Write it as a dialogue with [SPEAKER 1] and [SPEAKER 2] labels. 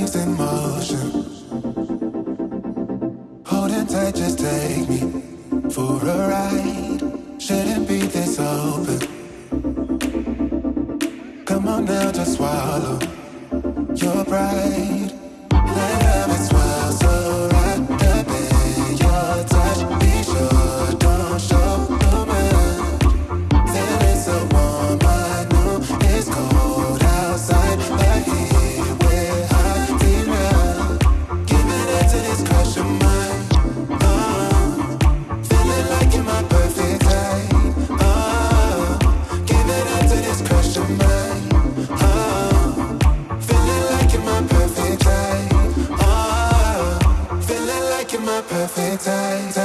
[SPEAKER 1] leaves in motion. Holding tight, just take me for a ride. Shouldn't be this open. Come on now, just swallow your pride. perfect time.